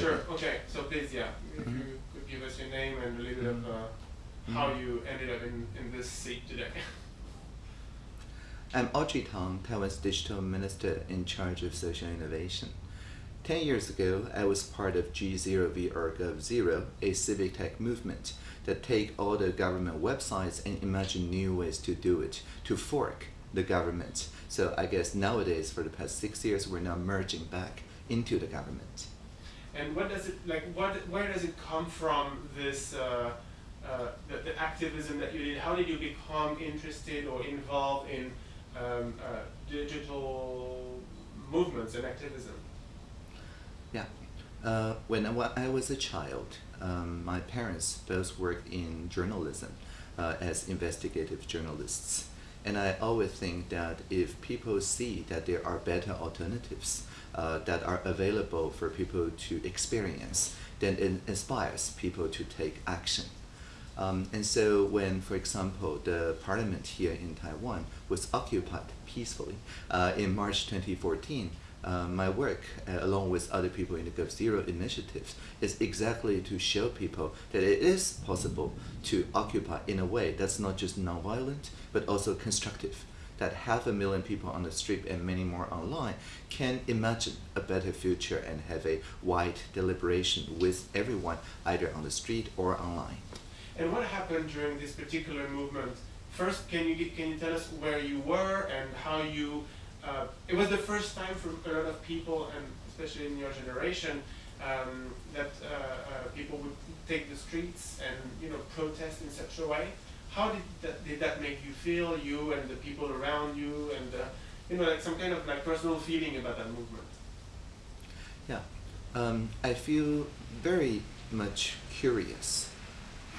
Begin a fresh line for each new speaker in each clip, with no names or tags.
Sure. Okay. So please, yeah, if
Mhm.
you could give us your name and a little bit of uh, how you ended up in, in this seat today.
I'm Audrey Tang, Taiwan's digital minister in charge of social innovation. Ten years ago, I was part of G0V or GovZero, a civic tech movement that take all the government websites and imagine new ways to do it, to fork the government. So I guess nowadays, for the past six years, we're now merging back into the government.
And what does it like? What where does it come from? This uh, uh, the, the activism that you did. How did you become interested or involved in um, uh, digital movements and activism?
Yeah. Uh, when I, was a child, um, my parents both worked in journalism uh, as investigative journalists. And I always think that if people see that there are better alternatives uh, that are available for people to experience, then it inspires people to take action. Um, and so when, for example, the parliament here in Taiwan was occupied peacefully uh, in March 2014, uh, my work, uh, along with other people in the GovZero initiatives, is exactly to show people that it is possible to occupy in a way that's not just nonviolent, but also constructive. That half a million people on the street and many more online can imagine a better future and have a wide deliberation with everyone, either on the street or online.
And what happened during this particular movement? First, can you can you tell us where you were and how you? Uh, it was the first time for a lot of people, and especially in your generation, um, that uh, uh, people would take the streets and you know protest in such a way. How did that did that make you feel, you and the people around you, and uh, you know like some kind of like personal feeling about that movement?
Yeah, um, I feel very much curious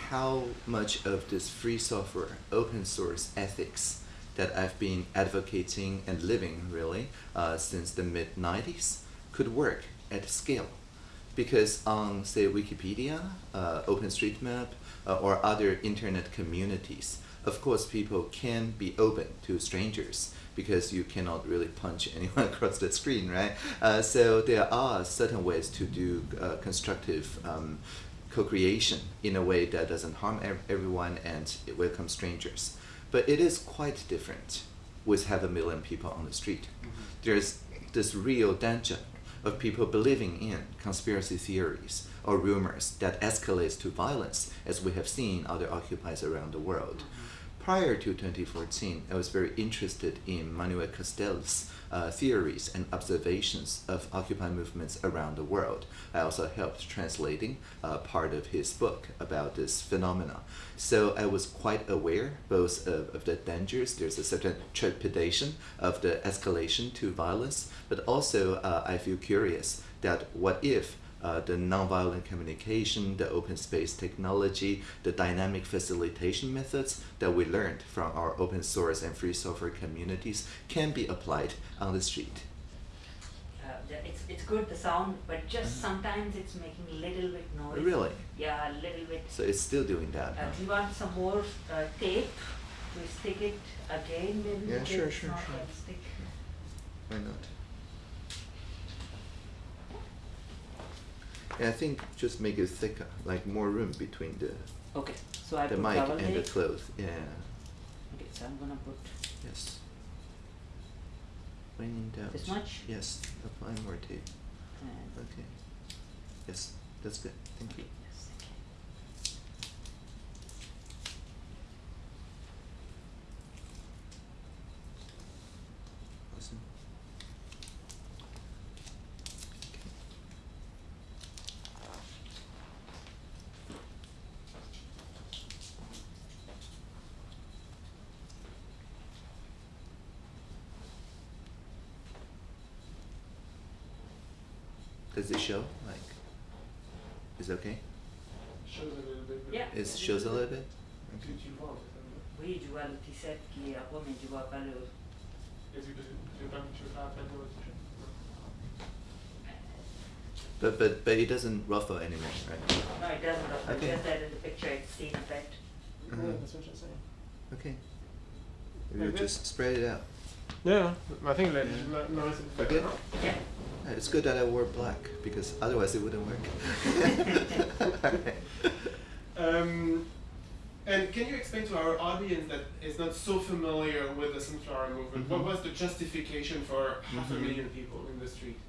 how much of this free software, open source ethics that I've been advocating and living really uh, since the mid 90s could work at scale. Because on, say, Wikipedia, uh, OpenStreetMap, uh, or other internet communities, of course, people can be open to strangers because you cannot really punch anyone across the screen, right? Uh, so there are certain ways to do uh, constructive um, co-creation in a way that doesn't harm ev- everyone and it welcomes strangers. But it is quite different with half a million people on the street. There's this real danger of people believing in conspiracy theories or rumors that escalates to violence, as we have seen other occupies around the world. Prior to 2014, I was very interested in Manuel Castells' uh, theories and observations of Occupy movements around the world. I also helped translating uh, part of his book about this phenomena. So I was quite aware both of, of the dangers, there's a certain trepidation of the escalation to violence, but also uh, I feel curious that what if uh, the nonviolent communication, the open space technology, the dynamic facilitation methods that we learned from our open source and free software communities can be applied on the street.
Uh, it's, it's good the sound, but just sometimes it's making a little bit noise.
Mm-hmm. Really?
Yeah, a little bit.
So it's still doing that.
Uh,
huh?
do you want some more uh, tape to stick it again? Maybe
Yeah, sure, sure, sure. Why not? I think just make it thicker, like more room between the
Okay, so I
the
put
mic and the clothes. Yeah.
Okay, so I'm gonna put
Yes. When in doubt.
This much?
Yes. Apply more tape.
and
Okay. Yes, that's good. Thank you.
yes, okay.
Awesome. Okay. Does it show? Like, is it okay?
Shows a little bit.
Yeah.
It shows a little bit.
Tu, tu le vois en fait. hein.
Oui, je vois le T7 qui est à mais je vois pas le.
Est-ce que tu veux pas tu veux pas appeler le t-shirt
But but but it doesn't ruffle anymore, right?
No, it doesn't look.
Okay.
Just that in the picture it's seen a bit.
Uh-huh.
that's what I'm saying.
Okay. You
Like this?
just spread it out.
Yeah, I think like
Yeah.
no, no, it's
Okay.
Yeah.
Yeah, It's good that I wore black because otherwise it wouldn't work.
Um, and can you explain to our audience that is not so familiar with the Sunflower Movement, what
Mhm.
was the justification for half a
Mhm.
million people in the street?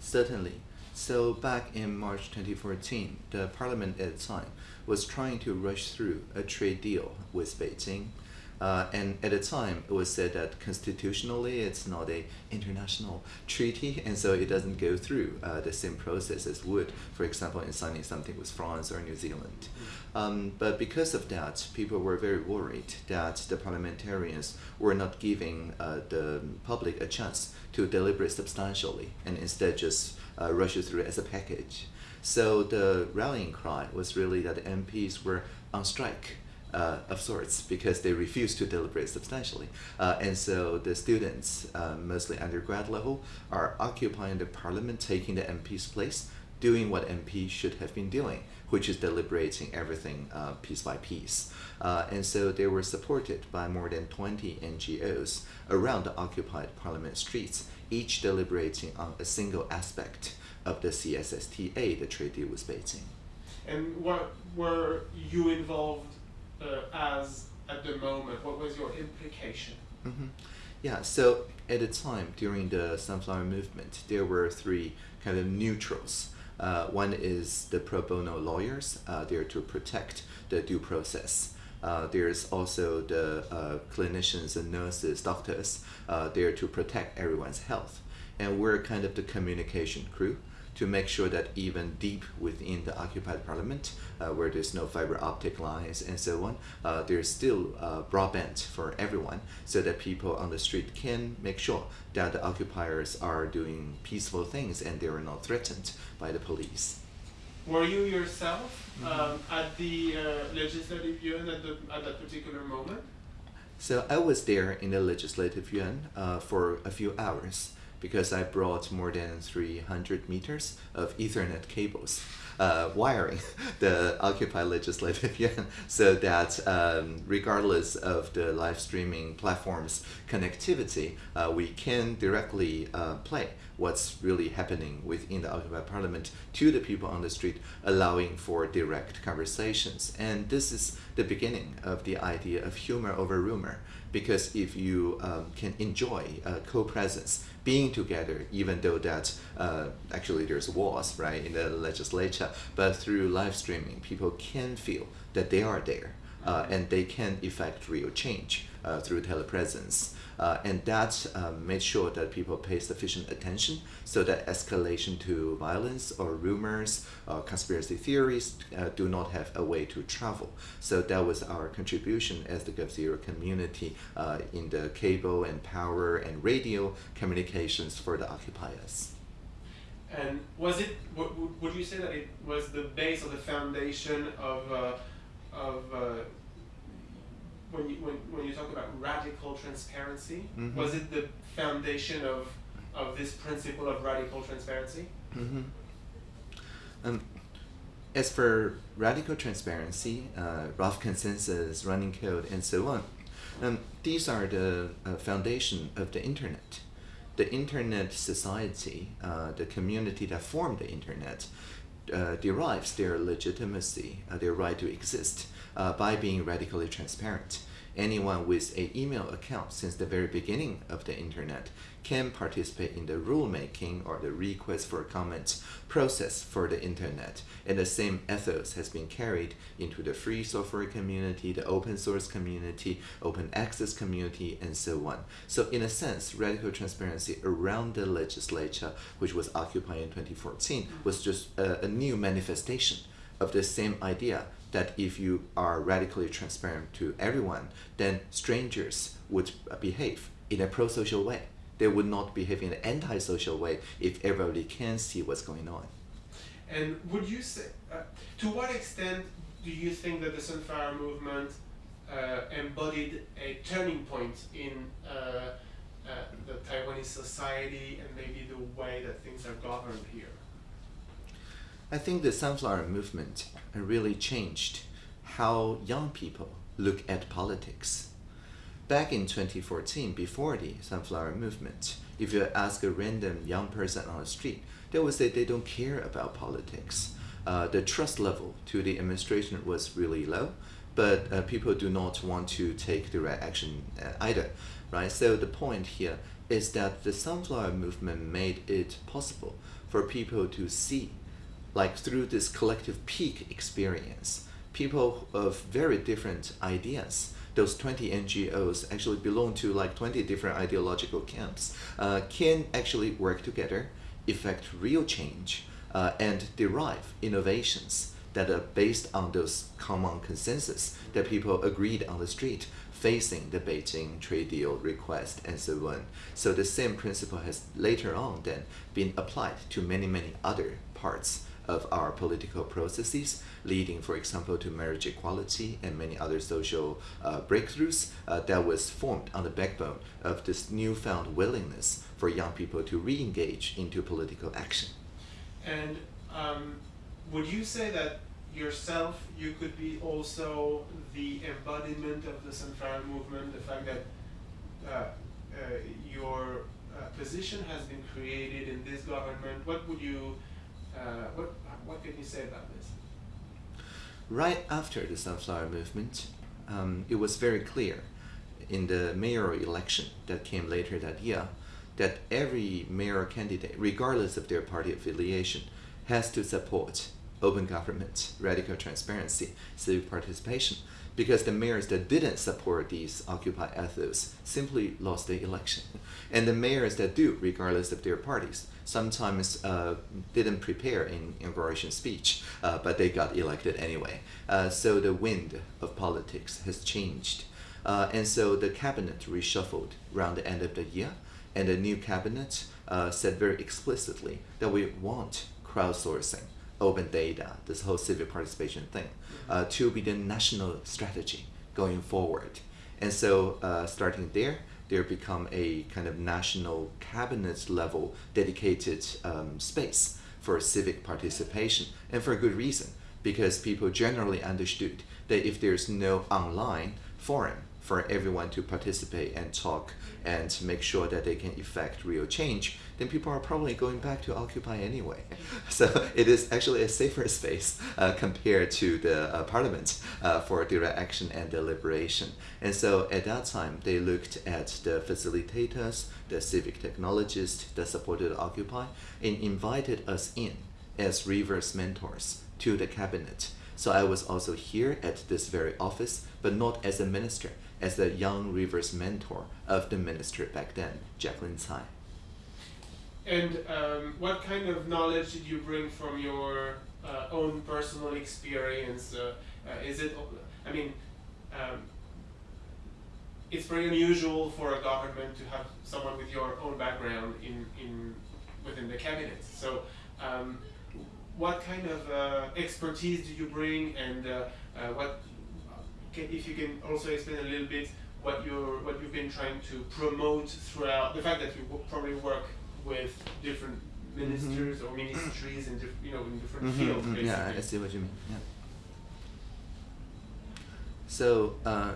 Certainly. So back in March 2014, the parliament at the time was trying to rush through a trade deal with Beijing. Uh, and at the time, it was said that constitutionally it's not a international treaty, and so it doesn't go through uh, the same process as would, for example, in signing something with France or New Zealand. Um, but because of that, people were very worried that the parliamentarians were not giving uh, the public a chance to deliberate substantially and instead just uh, rush it through as a package. So the rallying cry was really that the MPs were on strike. Uh, of sorts because they refuse to deliberate substantially. Uh, and so the students, uh, mostly undergrad level, are occupying the parliament, taking the MP's place, doing what MPs should have been doing, which is deliberating everything uh, piece by piece. Uh, and so they were supported by more than 20 NGOs around the occupied parliament streets, each deliberating on a single aspect of the CSSTA, the trade deal with Beijing.
And what were you involved as at the moment? What was your implication?
hmm Yeah, so at the time during the Sunflower Movement, there were three kind of neutrals. Uh, one is the pro bono lawyers, uh, there to protect the due process. Uh, there's also the uh, clinicians and nurses, doctors, uh, there to protect everyone's health. And we're kind of the communication crew to make sure that even deep within the occupied parliament, uh, where there's no fiber optic lines and so on, uh, there's still uh, broadband for everyone so that people on the street can make sure that the occupiers are doing peaceful things and they are not threatened by the police.
Were you yourself
Mhm.
um, at the uh, legislative yuan at, the, at that particular moment?
So I was there in the legislative yuan uh, for a few hours because I brought more than 300 meters of Ethernet cables, uh, wiring the Occupy Legislative Yuan so that um, regardless of the live streaming platform's connectivity, uh, we can directly uh, play what's really happening within the Occupy Parliament to the people on the street, allowing for direct conversations. And this is the beginning of the idea of humor over rumor because if you um, can enjoy uh, co-presence being together even though that uh, actually there's walls right in the legislature. But through live streaming people can feel that they are there uh, and they can effect real change uh, through telepresence uh, and that um, made sure that people pay sufficient attention so that escalation to violence or rumors or conspiracy theories uh, do not have a way to travel. So that was our contribution as the GovZero community uh, in the cable and power and radio communications for the occupiers.
And was it, would, you say that it was the base or the foundation of, uh, of uh, when, you, when, when you talk about radical transparency,
Mhm.
was it the foundation of, of this principle of radical transparency?
hmm Um, as for radical transparency, uh, rough consensus, running code, and so on, um, these are the uh, foundation of the internet. The internet society, uh, the community that formed the internet, uh, derives their legitimacy, uh, their right to exist, uh, by being radically transparent. Anyone with an email account since the very beginning of the internet can participate in the rulemaking or the request for comment process for the internet. And the same ethos has been carried into the free software community, the open source community, open access community, and so on. So in a sense, radical transparency around the legislature, which was occupied in 2014, was just a, a new manifestation of the same idea that if you are radically transparent to everyone, then strangers would behave in a pro-social way. They would not behave in an anti-social way if everybody can see what's going on.
And would you say, uh, to what extent do you think that the Sunflower Movement uh, embodied a turning point in uh, uh, the Taiwanese society and maybe the way that things are governed here?
I think the sunflower movement really changed how young people look at politics. Back in 2014, before the sunflower movement, if you ask a random young person on the street, they would say they don't care about politics. Uh, the trust level to the administration was really low, but uh, people do not want to take direct action uh, either, right? So the point here is that the sunflower movement made it possible for people to see, like through this collective peak experience, people of very different ideas those 20 NGOs actually belong to like 20 different ideological camps, uh, can actually work together, effect real change, uh, and derive innovations that are based on those common consensus that people agreed on the street facing the Beijing trade deal request and so on. So the same principle has later on then been applied to many, many other parts of our political processes, leading, for example, to marriage equality and many other social uh, breakthroughs uh, that was formed on the backbone of this newfound willingness for young people to re-engage into political action.
And um, would you say that yourself, you could be also the embodiment of the Sunflower movement, the fact that uh, uh, your uh, position has been created in this government? What would you uh, what, what can you say about this?
Right after the Sunflower Movement, um, it was very clear in the mayoral election that came later that year that every mayor candidate, regardless of their party affiliation, has to support open government, radical transparency, civic participation, because the mayors that didn't support these Occupy ethos simply lost the election. And the mayors that do, regardless of their parties, sometimes uh, didn't prepare an inauguration speech, uh, but they got elected anyway. Uh, so the wind of politics has changed. Uh, and so the cabinet reshuffled around the end of the year, and the new cabinet uh, said very explicitly that we want crowdsourcing, open data, this whole civic participation thing, uh, to be the national strategy going forward. And so starting there, there become a kind of national cabinet level dedicated um, space for civic participation, and for a good reason, because people generally understood that if there's no online forum for everyone to participate and talk and make sure that they can effect real change, then people are probably going back to Occupy anyway. So it is actually a safer space uh, compared to the uh, parliament uh, for direct action and deliberation. And so at that time, they looked at the facilitators, the civic technologists that supported Occupy, and invited us in as reverse mentors to the cabinet. So I was also here at this very office, but not as a minister, as the young reverse mentor of the minister back then, Jaclyn Tsai.
And um, what kind of knowledge did you bring from your uh, own personal experience? Uh, uh, is it, I mean, um, it's very unusual for a government to have someone with your own background in, in within the cabinet. So, um, what kind of uh, expertise do you bring, and uh, uh, what can, if you can also explain a little bit what you're what you've been trying to promote throughout the fact that you probably work with different ministers mm -hmm. or ministries in different you know in different mm -hmm, fields. Basically.
Yeah, I see what you mean. Yeah. So uh,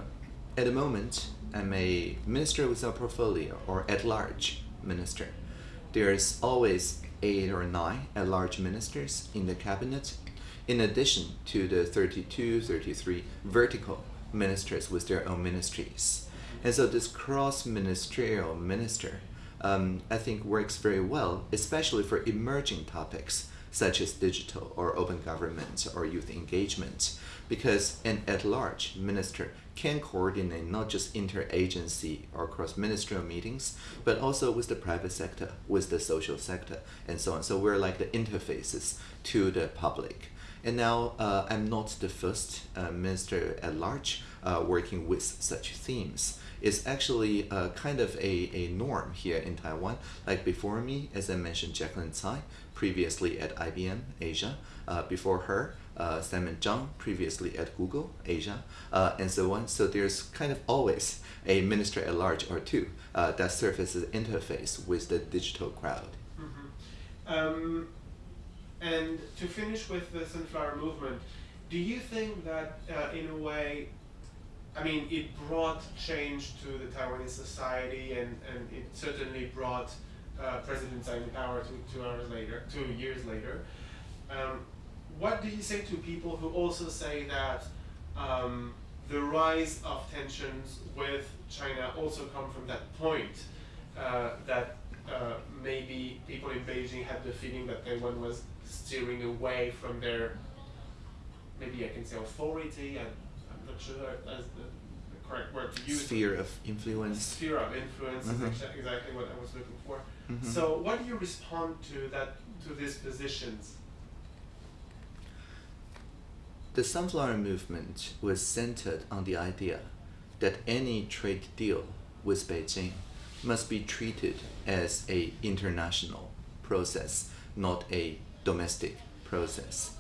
at the moment, I'm a minister without portfolio or at large minister. There's always eight or nine at large ministers in the cabinet, in addition to the 32, 33 vertical ministers with their own ministries. And so this cross-ministerial minister, um, I think works very well, especially for emerging topics such as digital or open government or youth engagement, because an at-large minister can coordinate not just interagency or cross-ministerial meetings, but also with the private sector, with the social sector, and so on. So we're like the interfaces to the public. And now uh, I'm not the first uh, minister at large uh, working with such themes. It's actually uh, kind of a, a norm here in Taiwan. Like before me, as I mentioned, Jaclyn Tsai, previously at IBM Asia. Uh, before her, uh, Simon Chang, previously at Google Asia, and so on. So there's kind of always a minister at large or two that serve as an interface with the digital crowd.
Mm -hmm. um, and to finish with the Sunflower Movement, do you think that uh, in a way, I mean, it brought change to the Taiwanese society and, and it certainly brought uh, president Tsai in power two, two hours later, two years later. Um, what do you say to people who also say that um, the rise of tensions with China also come from that point uh, that uh, maybe people in Beijing had the feeling that Taiwan was steering away from their, maybe I can say authority, I, I'm not sure that's the, the correct word to use.
Sphere of influence.
Sphere of influence
Mhm.
is exa- exactly what I was looking for.
Mhm.
So what do you respond to that, to these positions?
The sunflower movement was centered on the idea that any trade deal with Beijing must be treated as a international process, not a domestic process.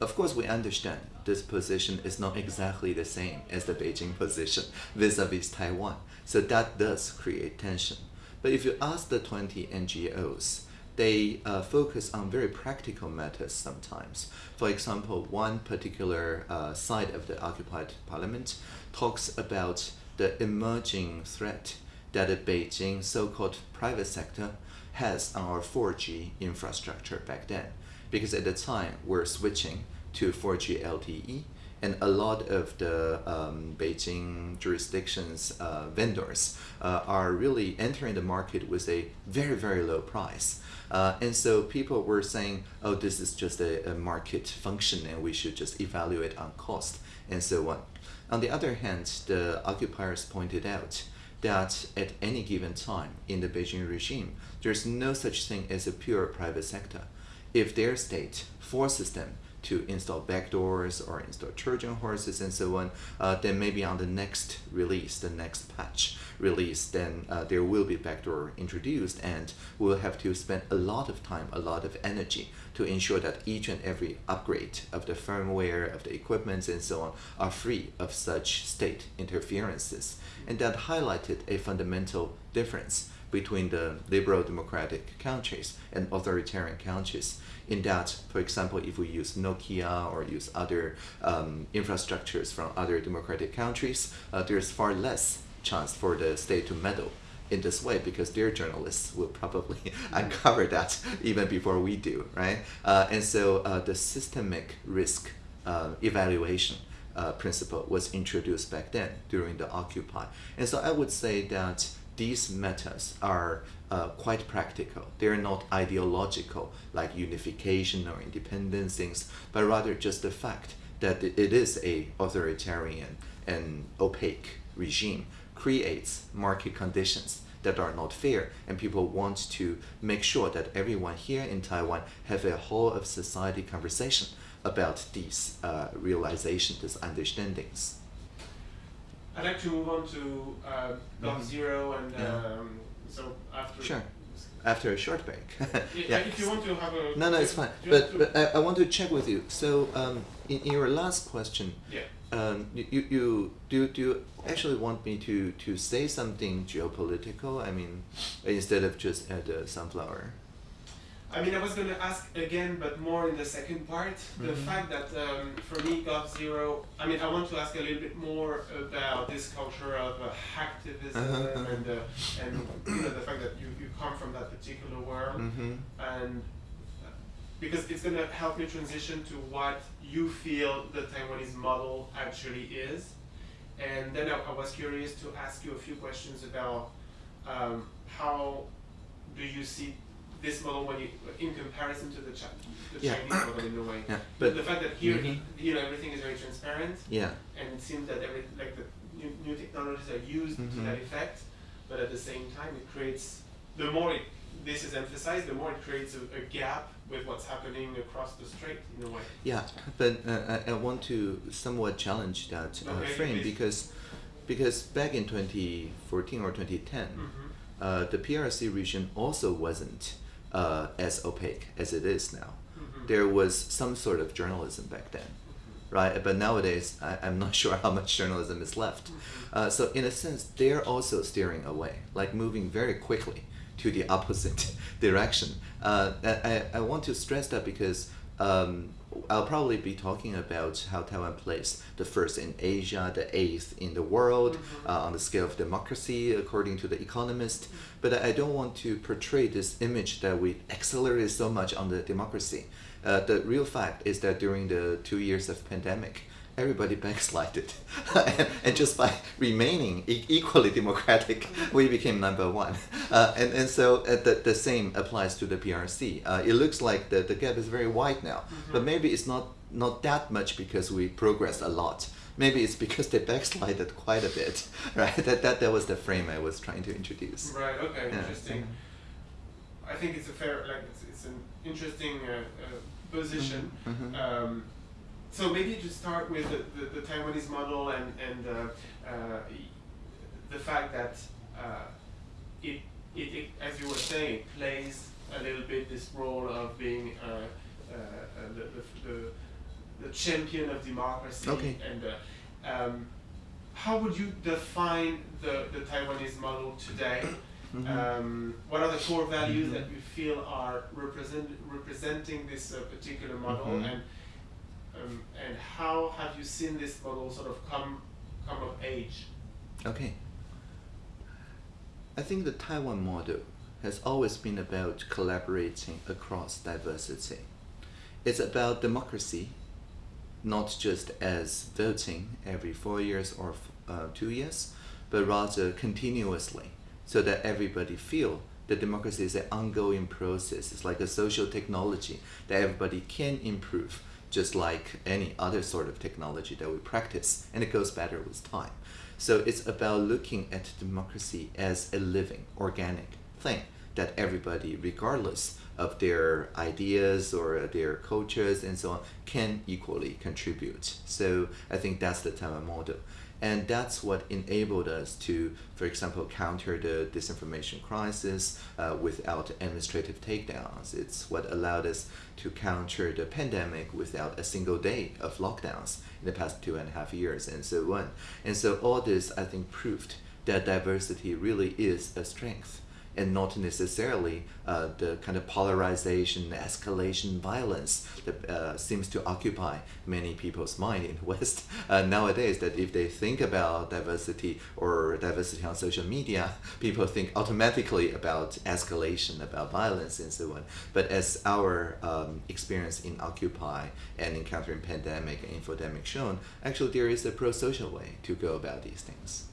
Of course, we understand this position is not exactly the same as the Beijing position vis-a-vis Taiwan, so that does create tension. But if you ask the 20 NGOs, they uh, focus on very practical matters sometimes. For example, one particular uh, side of the occupied parliament talks about the emerging threat that the Beijing so-called private sector has on our 4G infrastructure back then. Because at the time, we're switching to 4G LTE, and a lot of the um, Beijing jurisdictions uh, vendors uh, are really entering the market with a very, very low price. Uh, and so people were saying, oh, this is just a, a market function and we should just evaluate on cost and so on. On the other hand, the occupiers pointed out that at any given time in the Beijing regime, there's no such thing as a pure private sector. If their state forces them to install backdoors or install Trojan horses and so on, uh, then maybe on the next release, the next patch release, then uh, there will be backdoor introduced and we'll have to spend a lot of time, a lot of energy to ensure that each and every upgrade of the firmware, of the equipment and so on are free of such state interferences. And that highlighted a fundamental difference between the liberal democratic countries and authoritarian countries in that, for example, if we use Nokia or use other um, infrastructures from other democratic countries, uh, there's far less chance for the state to meddle in this way because their journalists will probably uncover that even before we do, right? Uh, and so uh, the systemic risk uh, evaluation uh, principle was introduced back then during the Occupy. And so I would say that these matters are uh, quite practical. They're not ideological like unification or independence things, but rather just the fact that it is a authoritarian and opaque regime creates market conditions that are not fair and people want to make sure that everyone here in Taiwan have a whole of society conversation about these uh, realizations, these understandings.
I'd like to move on to uh, Block
Mhm.
Zero and
Yeah.
um, so after.
Sure. After a short break.
Yeah, If you want to have a.
No, no, it's fine.
do you want
But, but I, I want to check with you. So, um, in, in your last question,
Yeah.
um, you, you, do, do you actually want me to, to say something geopolitical? I mean, instead of just at the sunflower.
I mean, I was going to ask again, but more in the second part. The
Mhm.
fact that um, for me, Gov Zero, I mean, I want to ask a little bit more about this culture of uh, hacktivism
Uh-huh, uh-huh.
and uh, and you know the fact that you, you come from that particular world,
Mm-hmm.
and uh, because it's going to help me transition to what you feel the Taiwanese model actually is. And then I, I was curious to ask you a few questions about um, how do you see this model when you, in comparison to the, Chi- the
Yeah.
Chinese model in a way.
Yeah,
But the fact that here,
Mhm.
you know, everything is very transparent,
yeah,
and it seems that every like the new, new technologies are used to
Mhm.
that effect, but at the same time, it creates the more it, this is emphasized, the more it creates a, a gap with what's happening across the strait in a way.
yeah. But uh, I, I want to somewhat challenge that uh,
Okay,
frame
please.
because because back in 2014 or 2010,
Mm-hmm.
uh, the PRC region also wasn't uh, as opaque as it is now.
Mhm.
There was some sort of journalism back then, right? But nowadays, I, I'm not sure how much journalism is left. Uh, so in a sense, they're also steering away, like moving very quickly to the opposite direction. Uh, I, I- I want to stress that because um, I'll probably be talking about how Taiwan plays the first in Asia, the eighth in the world
Mhm.
uh, on the scale of democracy, according to The Economist. But I don't want to portray this image that we accelerated so much on the democracy. Uh, the real fact is that during the two years of pandemic, everybody backslided, and, and just by remaining e- equally democratic, we became number one. Uh, and, and so uh, the, the same applies to the PRC. Uh, it looks like the, the gap is very wide now, but maybe it's not, not that much because we progressed a lot. Maybe it's because they backslided quite a bit, right? That, that, that was the frame I was trying to introduce.
Right. Okay.
Yeah.
Interesting. I think it's a fair, like, it's, it's an interesting uh, uh, position.
Mhm.
Um, so maybe to start with the, the, the Taiwanese model and and uh, uh, the fact that uh, it, it it as you were saying it plays a little bit this role of being uh, uh, uh, the, the, the champion of democracy
Okay.
and uh, um, how would you define the, the Taiwanese model today?
Mhm.
Um, what are the core values
Mhm.
that you feel are represent, representing this uh, particular model,
Mhm.
and um, and how have you seen this model sort of come come of age?
Okay. I think the Taiwan model has always been about collaborating across diversity. It's about democracy, not just as voting every four years or uh, two years, but rather continuously, so that everybody feel that democracy is an ongoing process. It's like a social technology that everybody can improve, just like any other sort of technology that we practice, and it goes better with time. So it's about looking at democracy as a living, organic thing that everybody, regardless of their ideas or their cultures and so on, can equally contribute. So I think that's the Taiwan model. And that's what enabled us to, for example, counter the disinformation crisis uh, without administrative takedowns. It's what allowed us to counter the pandemic without a single day of lockdowns in the past two and a half years, and so on. And so all this, I think, proved that diversity really is a strength and not necessarily uh, the kind of polarization, escalation, violence that uh, seems to occupy many people's mind in the West uh, nowadays. That if they think about diversity or diversity on social media, people think automatically about escalation, about violence, and so on. But as our um, experience in Occupy and encountering pandemic and infodemic shown, actually there is a pro-social way to go about these things.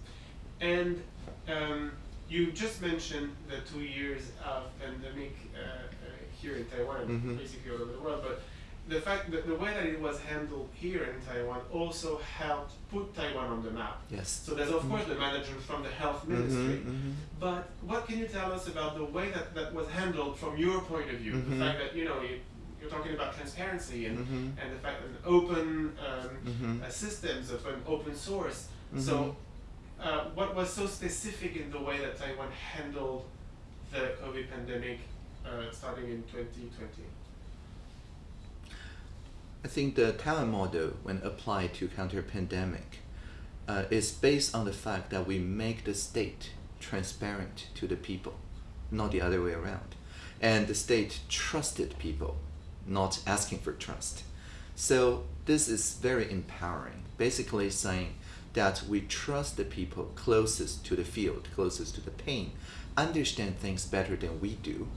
And um, you just mentioned the two years of pandemic uh, uh, here in Taiwan, and
Mhm.
basically all over the world, but the fact that the way that it was handled here in Taiwan also helped put Taiwan on the map.
Yes.
So there's of course the management from the health ministry,
Mhm, mhm.
but what can you tell us about the way that that was handled from your point of view? The fact that you know you, you're talking about transparency and
Mhm.
and the fact that open um,
Mhm.
uh, systems of an open source.
Mhm.
So, uh, what was so specific in the way that Taiwan handled the COVID pandemic uh, starting in 2020?
I think the Taiwan model, when applied to counter pandemic, uh, is based on the fact that we make the state transparent to the people, not the other way around. And the state trusted people, not asking for trust. So this is very empowering, basically saying that we trust the people closest to the field, closest to the pain, understand things better than we do.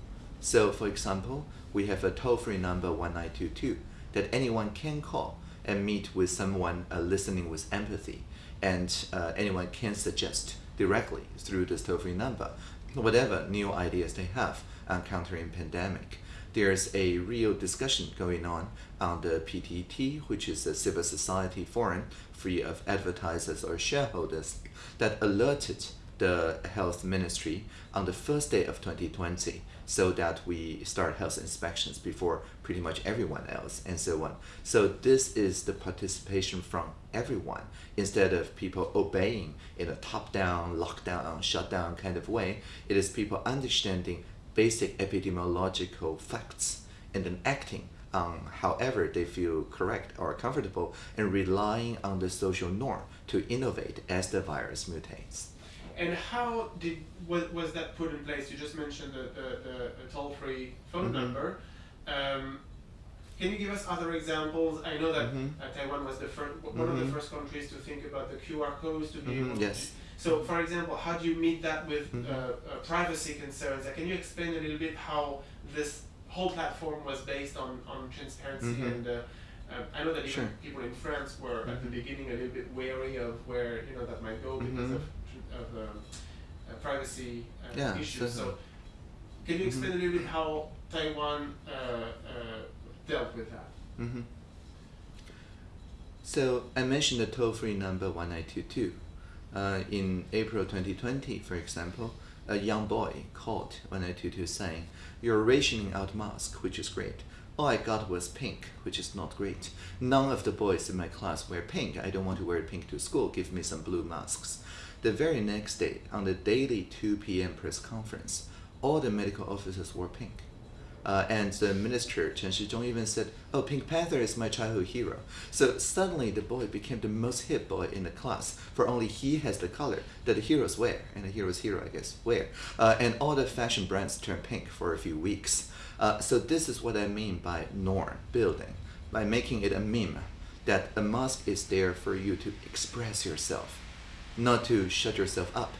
So, for example, we have a toll free number 1922 that anyone can call and meet with someone uh, listening with empathy, and uh, anyone can suggest directly through this toll free number whatever new ideas they have on countering pandemic. There's a real discussion going on on the PTT, which is a civil society forum free of advertisers or shareholders, that alerted the health ministry on the first day of 2020 so that we start health inspections before pretty much everyone else and so on. So this is the participation from everyone instead of people obeying in a top-down, lockdown, shutdown kind of way. It is people understanding basic epidemiological facts and then acting on however they feel correct or comfortable and relying on the social norm to innovate as the virus mutates.
And how did was, was that put in place? You just mentioned the, the, the, the toll free phone
Mhm.
number. Um, can you give us other examples? I know that
Mhm.
uh, Taiwan was the first, one of the
Mhm.
first countries to think about the QR codes to be
Mhm,
able
yes.
to. So, for example, how do you meet that with
Mhm.
uh, uh, privacy concerns? Uh, can you explain a little bit how this whole platform was based on, on transparency
Mhm.
and uh, uh, I know that even
Sure.
people in France were at the
Mhm.
beginning a little bit wary of where you know that might go because
Mhm.
of, of um, uh, privacy uh,
Yeah,
issues. So, can you explain
Mhm.
a little bit how Taiwan uh, uh, dealt with that?
hmm So I mentioned the toll-free number 1922. Uh, in April 2020, for example, a young boy called 1922 saying, You're rationing out mask, which is great. All I got was pink, which is not great. None of the boys in my class wear pink. I don't want to wear pink to school. Give me some blue masks. The very next day, on the daily 2 p.m. press conference, all the medical officers wore pink. Uh, and the minister, Chen Shih-chung, even said, Oh, Pink Panther is my childhood hero. So suddenly the boy became the most hip boy in the class, for only he has the color that the heroes wear, and the hero's hero, I guess, wear. Uh, and all the fashion brands turned pink for a few weeks. Uh, so this is what I mean by norm building, by making it a meme, that a mask is there for you to express yourself, not to shut yourself up.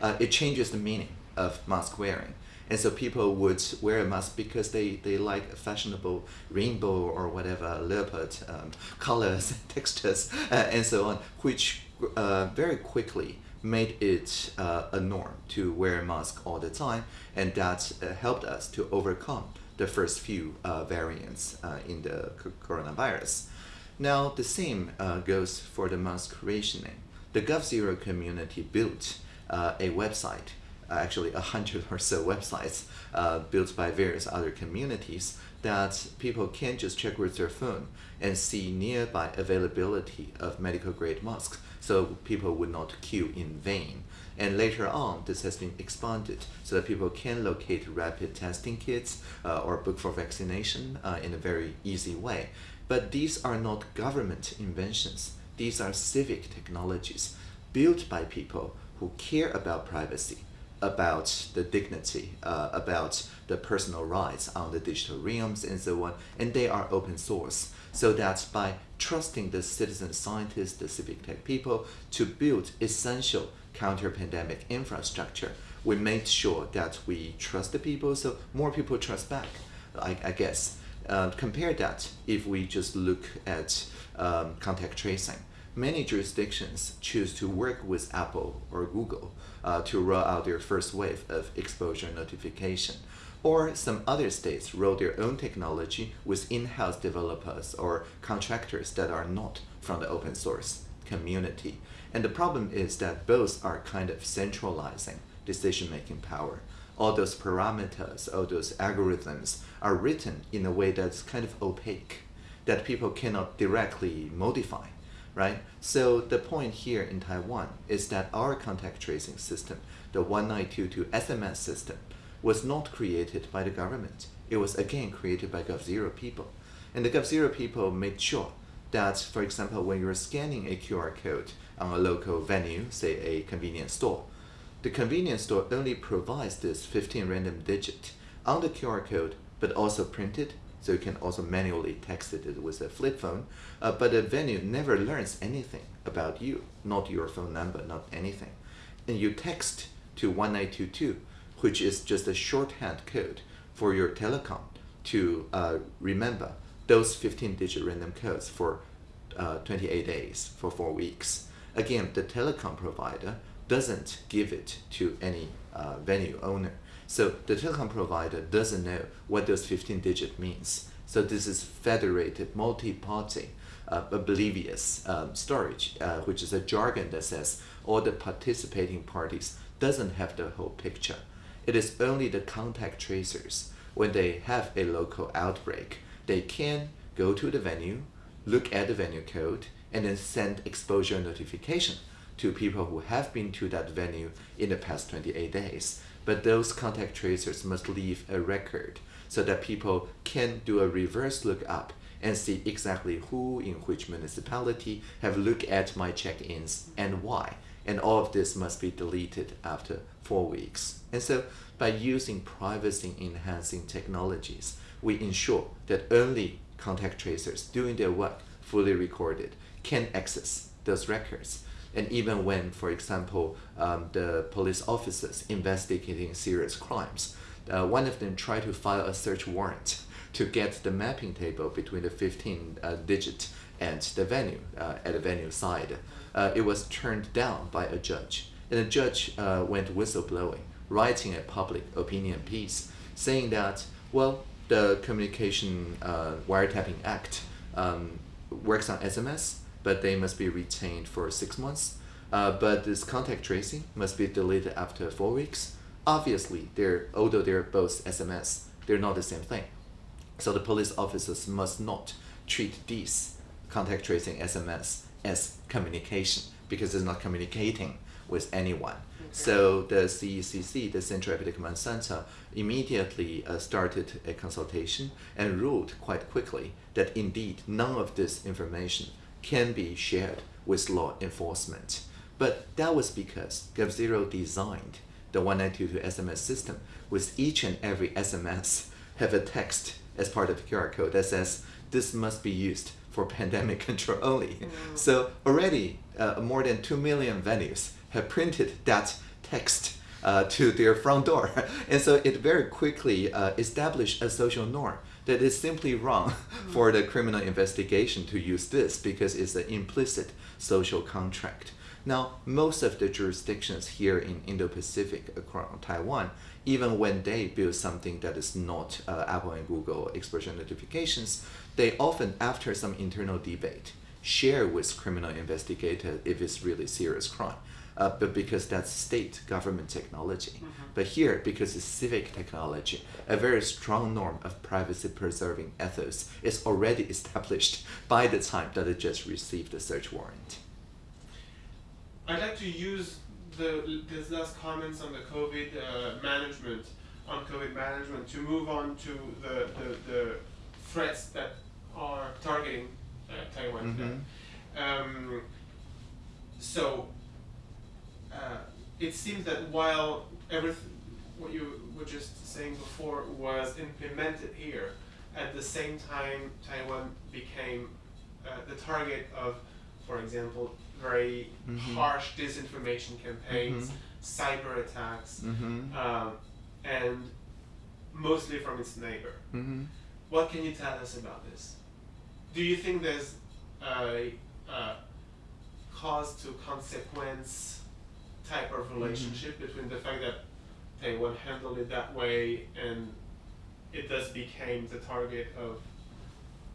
Uh, it changes the meaning of mask wearing. And so people would wear a mask because they, they like fashionable rainbow or whatever leopard um, colors, textures, uh, and so on, which uh, very quickly made it uh, a norm to wear a mask all the time, and that uh, helped us to overcome the first few uh, variants uh, in the coronavirus. Now, the same goes for the mask rationing. The GovZero community built a website, actually a hundred or so websites uh, built by various other communities that people can just check with their phone and see nearby availability of medical grade masks so people would not queue in vain. And later on, this has been expanded so that people can locate rapid testing kits uh, or book for vaccination uh, in a very easy way. But these are not government inventions. These are civic technologies built by people who care about privacy, about the dignity, uh, about the personal rights on the digital realms and so on, and they are open source. So that by trusting the citizen scientists, the civic tech people to build essential counter-pandemic infrastructure, we made sure that we trust the people, so more people trust back, I, I guess. Uh, compare that if we just look at um, contact tracing. Many jurisdictions choose to work with Apple or Google uh, to roll out their first wave of exposure notification. Or some other states roll their own technology with in-house developers or contractors that are not from the open source community. And the problem is that both are kind of centralizing decision-making power. All those parameters, all those algorithms are written in a way that's kind of opaque, that people cannot directly modify right? So the point here in Taiwan is that our contact tracing system, the 1922 SMS system, was not created by the government. It was again created by GovZero people. And the GovZero people made sure that, for example, when you're scanning a QR code on a local venue, say a convenience store, the convenience store only provides this 15 random digit on the QR code, but also printed so you can also manually text it with a flip phone. Uh, but the venue never learns anything about you, not your phone number, not anything. And you text to 1922, which is just a shorthand code for your telecom to uh, remember those 15 digit random codes for uh, 28 days, for four weeks. Again, the telecom provider doesn't give it to any uh, venue owner. So the telecom provider doesn't know what those 15 digit means. So this is federated multi-party uh, oblivious um, storage, uh, which is a jargon that says all the participating parties doesn't have the whole picture. It is only the contact tracers when they have a local outbreak, they can go to the venue, look at the venue code, and then send exposure notification to people who have been to that venue in the past 28 days. But those contact tracers must leave a record so that people can do a reverse lookup and see exactly who in which municipality have looked at my check-ins and why. And all of this must be deleted after four weeks. And so by using privacy enhancing technologies, we ensure that only contact tracers doing their work, fully recorded, can access those records. And even when, for example, um, the police officers investigating serious crimes, uh, one of them tried to file a search warrant to get the mapping table between the 15 uh, digit and the venue uh, at the venue side. Uh, it was turned down by a judge. And the judge uh, went whistleblowing, writing a public opinion piece saying that, well, the Communication uh, Wiretapping Act um, works on SMS, but they must be retained for six months. Uh, but this contact tracing must be deleted after four weeks. Obviously, they're although they're both SMS, they're not the same thing. So the police officers must not treat these contact tracing SMS as communication because it's not communicating with anyone. So the CECC, the Central Epidemic Command Center, immediately uh, started a consultation and ruled quite quickly that indeed none of this information can be shared with law enforcement. But that was because GovZero designed the 1922 SMS system with each and every SMS have a text as part of the QR code that says this must be used for pandemic control only.
Mm.
So already uh, more than 2 million venues have printed that text uh, to their front door. and so it very quickly uh, established a social norm that it's simply wrong for the criminal investigation to use this because it's an implicit social contract. Now, most of the jurisdictions here in Indo-Pacific across Taiwan, even when they build something that is not uh, Apple and Google exposure notifications, they often, after some internal debate, share with criminal investigators if it's really serious crime. Uh, but because that's state government technology. But here, because it's civic technology, a very strong norm of privacy preserving ethos is already established by the time that it just received the search warrant.
I'd like to use the these last comments on the COVID uh, management, on COVID management, to move on to the, the, the threats that are targeting uh, Taiwan today. Um, so it seems that while everything what you were just saying before was implemented here, at the same time Taiwan became uh, the target of, for example, very
Mhm.
harsh disinformation campaigns,
Mhm.
cyber attacks,
Mm-hmm.
um, and mostly from its neighbor.
Mm-hmm.
What can you tell us about this? Do you think there's a, a cause to consequence type of relationship between the fact that Taiwan handled it that way and it thus became the target of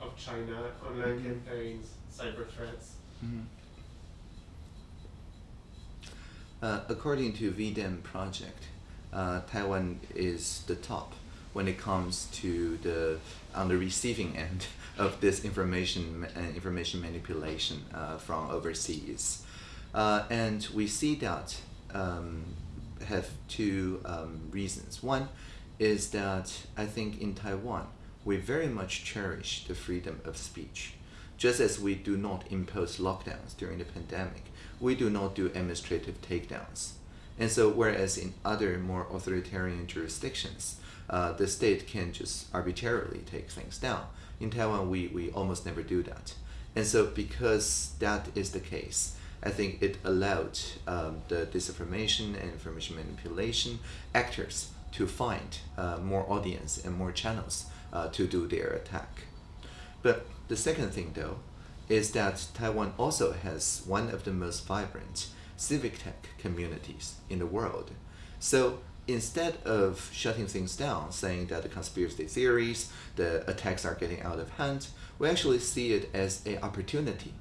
of China online
Mhm.
campaigns, cyber threats?
Mhm. Uh, according to V-Dem project, uh, Taiwan is the top when it comes to the on the receiving end of this information ma- uh, information manipulation uh, from overseas, uh, and we see that um, have two um, reasons. One is that I think in Taiwan we very much cherish the freedom of speech. Just as we do not impose lockdowns during the pandemic, we do not do administrative takedowns. And so, whereas in other more authoritarian jurisdictions, uh, the state can just arbitrarily take things down. In Taiwan, we, we almost never do that. And so, because that is the case, I think it allowed um, the disinformation and information manipulation actors to find uh, more audience and more channels uh, to do their attack. But the second thing, though, is that Taiwan also has one of the most vibrant civic tech communities in the world. So instead of shutting things down, saying that the conspiracy theories, the attacks are getting out of hand, we actually see it as an opportunity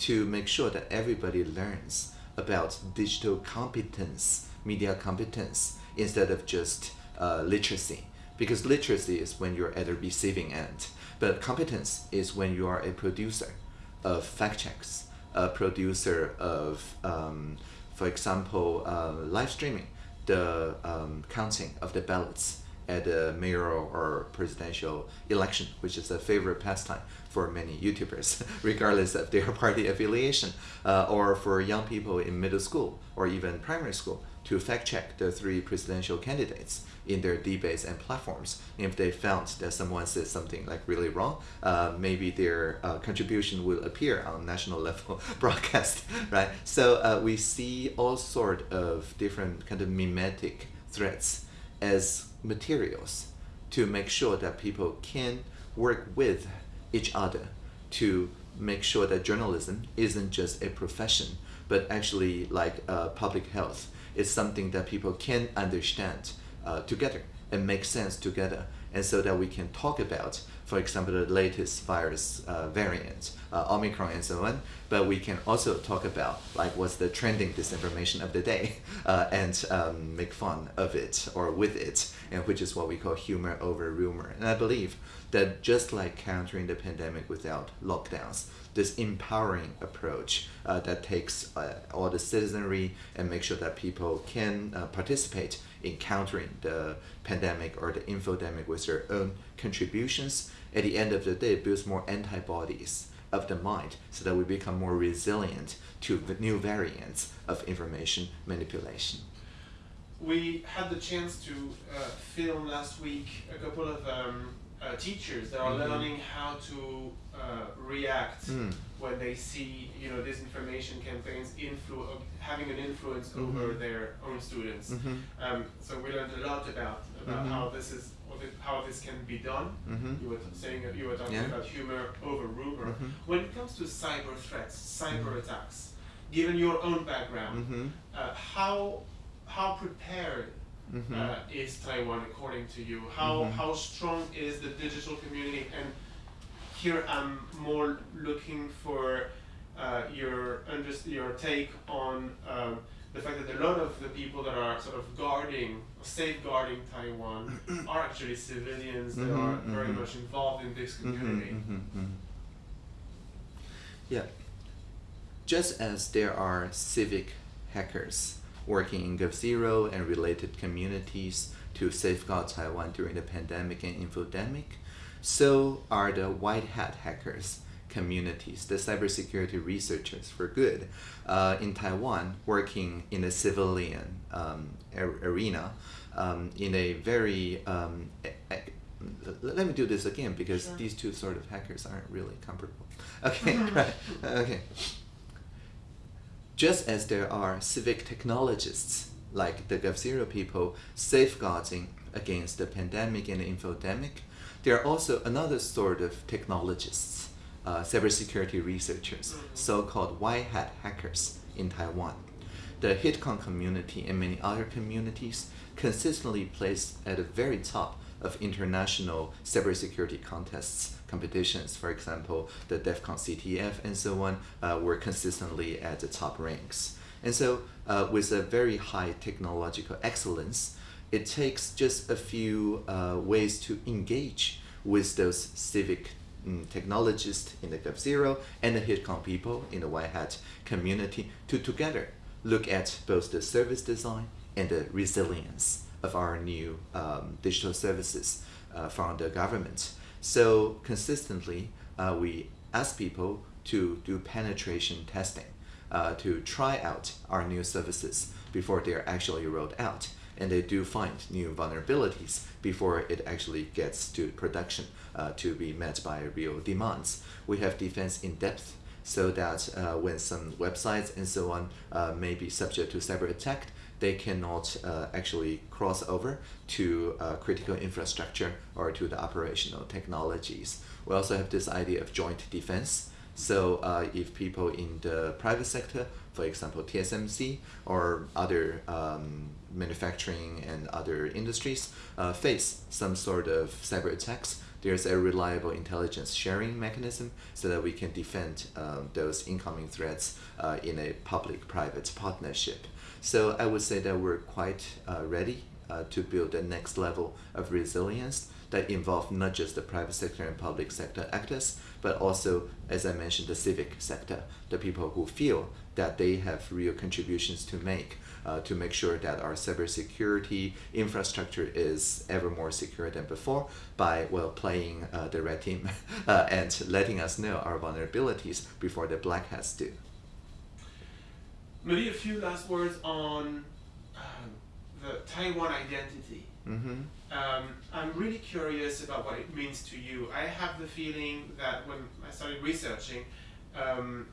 to make sure that everybody learns about digital competence, media competence, instead of just uh, literacy. Because literacy is when you're at the receiving end, but competence is when you are a producer of fact checks, a producer of, um, for example, uh, live streaming, the um, counting of the ballots at the mayoral or presidential election, which is a favorite pastime for many YouTubers, regardless of their party affiliation, uh, or for young people in middle school or even primary school. to fact check the three presidential candidates in their debates and platforms. If they found that someone said something like really wrong, uh, maybe their uh, contribution will appear on national level broadcast, right? So uh, we see all sort of different kind of memetic threats as materials to make sure that people can work with each other to make sure that journalism isn't just a profession, but actually like uh, public health. It's something that people can understand uh, together and make sense together. And so that we can talk about for example the latest virus uh, variant uh, omicron and so on but we can also talk about like what's the trending disinformation of the day uh, and um, make fun of it or with it and which is what we call humor over rumor and i believe that just like countering the pandemic without lockdowns this empowering approach uh, that takes uh, all the citizenry and make sure that people can uh, participate in countering the pandemic or the infodemic with their own contributions. At the end of the day, builds more antibodies of the mind so that we become more resilient to the new variants of information manipulation.
We had the chance to uh, film last week a couple of um, uh, teachers that are
Mhm.
learning how to uh, react
Mm.
when they see you know disinformation campaigns influ- having an influence
Mhm.
over their own students.
Mhm.
Um, so we learned a lot about about
Mhm.
how this is the, how this can be done.
Mhm.
You were saying you were talking
Yeah.
about humor over rumor.
Mhm.
When it comes to cyber threats, cyber
Mhm.
attacks, given your own background,
Mhm.
uh, how how prepared
Mhm.
uh, is Taiwan according to you? How how strong is the digital community? And here I'm more looking for uh, your under- your take on um, the fact that a lot of the people that are sort of guarding, safeguarding Taiwan are actually civilians that
Mhm,
are very
mhm.
much involved in this
Mhm,
community.
Yeah. Just as there are civic hackers working in GovZero and related communities to safeguard Taiwan during the pandemic and infodemic, so are the white hat hackers communities, the cybersecurity researchers for good uh, in Taiwan working in the civilian um, ar- arena um, in a very um, let me do this again because
Sure.
these two sort of hackers aren't really comparable. Okay, right. Okay. Just as there are civic technologists like the GovZero people safeguarding against the pandemic and the infodemic, there are also another sort of technologists, uh, cybersecurity researchers,
Mhm.
so-called white hat hackers in Taiwan. The HITCON community and many other communities consistently placed at the very top of international cybersecurity contests, competitions. For example, the DEF CON CTF and so on uh, were consistently at the top ranks. And so, uh, with a very high technological excellence, it takes just a few uh, ways to engage with those civic mm, technologists in the GovZero and the HITCON people in the White Hat community to together look at both the service design and the resilience of our new um, digital services uh, from the government. So consistently, uh, we ask people to do penetration testing, uh, to try out our new services before they are actually rolled out. And they do find new vulnerabilities before it actually gets to production uh, to be met by real demands. We have defense in depth so that uh, when some websites and so on uh, may be subject to cyber attack, they cannot uh, actually cross over to uh, critical infrastructure or to the operational technologies. We also have this idea of joint defense. So uh, if people in the private sector, for example TSMC or other um, manufacturing and other industries, uh, face some sort of cyber attacks, there's a reliable intelligence sharing mechanism so that we can defend um, those incoming threats uh, in a public-private partnership. So I would say that we're quite uh, ready uh, to build the next level of resilience that involve not just the private sector and public sector actors, but also, as I mentioned, the civic sector, the people who feel that they have real contributions to make uh, to make sure that our cybersecurity infrastructure is ever more secure than before by well playing uh, the red team uh, and letting us know our vulnerabilities before the black hats do.
Maybe a few last words on um, the Taiwan identity.
Mm-hmm.
Um, I'm really curious about what it means to you. I have the feeling that when I started researching, um,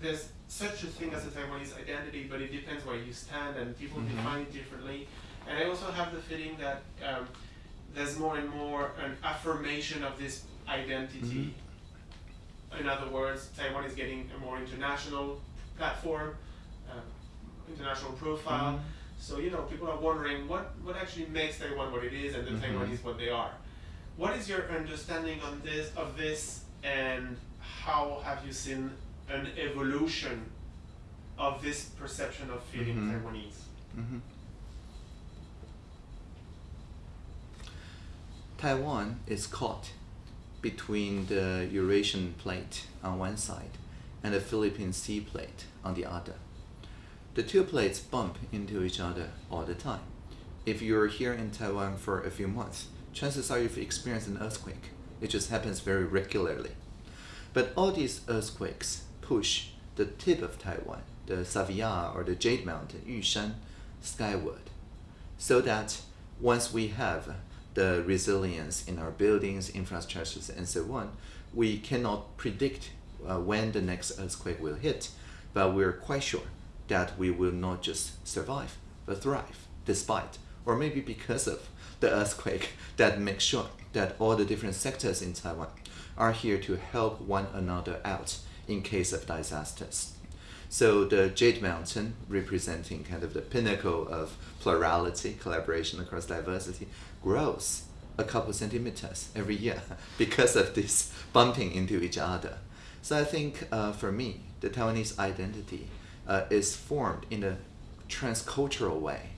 there's such a thing as a Taiwanese identity, but it depends where you stand, and people
Mhm.
define it differently. And I also have the feeling that um, there's more and more an affirmation of this identity. In other words, Taiwan is getting a more international platform, um, international profile.
Mhm.
So you know, people are wondering what what actually makes Taiwan what it is, and the
Mhm.
Taiwanese what they are. What is your understanding on this of this, and how have you seen an evolution of this perception of feeling
Mhm.
Taiwanese?
hmm Taiwan is caught between the Eurasian plate on one side and the Philippine Sea plate on the other. The two plates bump into each other all the time. If you're here in Taiwan for a few months, chances are you've experienced an earthquake. It just happens very regularly. But all these earthquakes push the tip of Taiwan, the Saviar or the Jade Mountain, Yushan, skyward. So that once we have the resilience in our buildings, infrastructures, and so on, we cannot predict uh, when the next earthquake will hit, but we're quite sure that we will not just survive, but thrive despite, or maybe because of the earthquake that makes sure that all the different sectors in Taiwan are here to help one another out in case of disasters. So the Jade Mountain, representing kind of the pinnacle of plurality, collaboration across diversity, grows a couple centimeters every year because of this bumping into each other. So I think uh, for me, the Taiwanese identity uh, is formed in a transcultural way.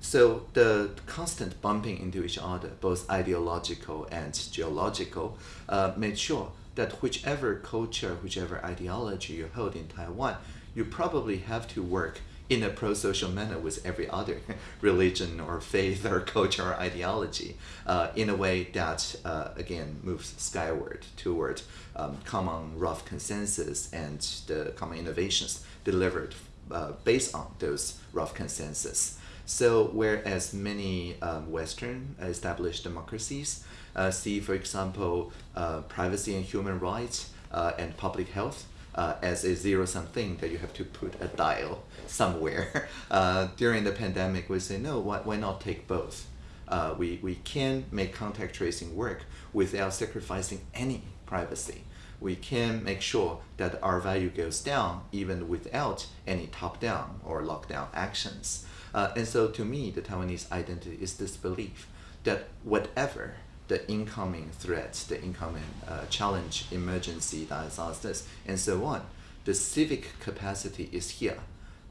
So the constant bumping into each other, both ideological and geological, uh, made sure that whichever culture, whichever ideology you hold in Taiwan, you probably have to work in a pro-social manner with every other religion or faith or culture or ideology uh, in a way that, uh, again, moves skyward toward um, common rough consensus and the common innovations delivered uh, based on those rough consensus. So, whereas many um, Western established democracies see, for example, uh, privacy and human rights uh, and public health uh, as a zero sum thing that you have to put a dial somewhere, uh, during the pandemic, we say, no, why, why not take both? Uh, we, we can make contact tracing work without sacrificing any privacy. We can make sure that our value goes down even without any top down or lockdown actions. Uh, and so to me, the Taiwanese identity is this belief that whatever the incoming threats, the incoming uh, challenge, emergency, disasters, and so on, the civic capacity is here